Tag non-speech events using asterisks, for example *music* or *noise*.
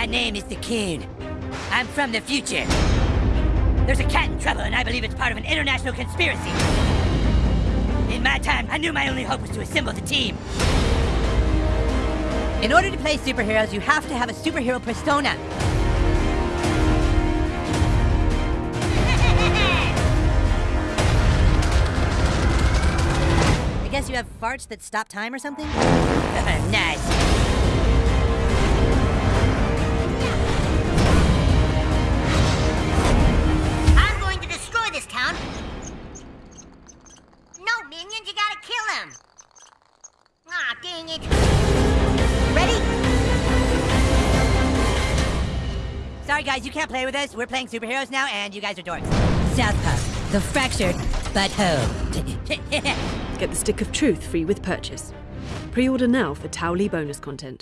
My name is the Coon. I'm from the future. There's a cat in trouble, and I believe it's part of an international conspiracy. In my time, I knew my only hope was to assemble the team. In order to play superheroes, you have to have a superhero persona. *laughs* I guess you have farts that stop time or something? *laughs* nice. Minions, you gotta kill him. Ah, dang it. Ready? Sorry, guys, you can't play with us. We're playing superheroes now, and you guys are dorks. South Park, the fractured but whole. *laughs* Get the Stick of Truth free with purchase. Pre-order now for Towelie bonus content.